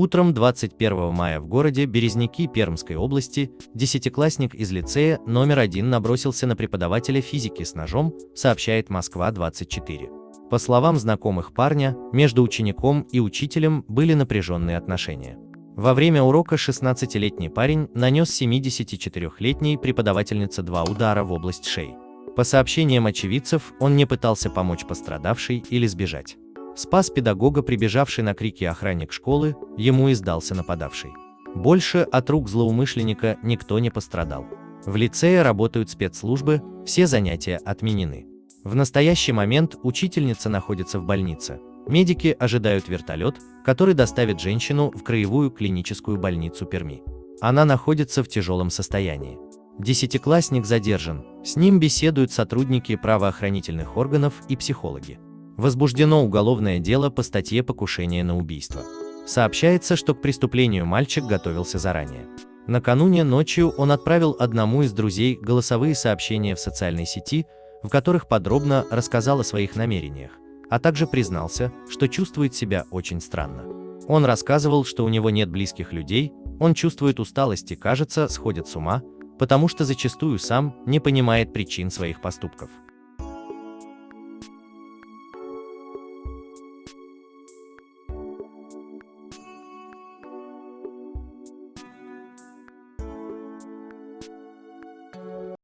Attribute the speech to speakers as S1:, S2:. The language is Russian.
S1: Утром 21 мая в городе Березники Пермской области десятиклассник из лицея номер один набросился на преподавателя физики с ножом, сообщает Москва-24. По словам знакомых парня, между учеником и учителем были напряженные отношения. Во время урока 16-летний парень нанес 74-летней преподавательнице два удара в область шеи. По сообщениям очевидцев, он не пытался помочь пострадавшей или сбежать. Спас педагога, прибежавший на крики охранник школы, ему издался нападавший. Больше от рук злоумышленника никто не пострадал. В лицее работают спецслужбы, все занятия отменены. В настоящий момент учительница находится в больнице. Медики ожидают вертолет, который доставит женщину в краевую клиническую больницу Перми. Она находится в тяжелом состоянии. Десятиклассник задержан, с ним беседуют сотрудники правоохранительных органов и психологи. Возбуждено уголовное дело по статье «Покушение на убийство». Сообщается, что к преступлению мальчик готовился заранее. Накануне ночью он отправил одному из друзей голосовые сообщения в социальной сети, в которых подробно рассказал о своих намерениях, а также признался, что чувствует себя очень странно. Он рассказывал, что у него нет близких людей, он чувствует усталость и, кажется, сходит с ума, потому что зачастую сам не понимает причин своих поступков.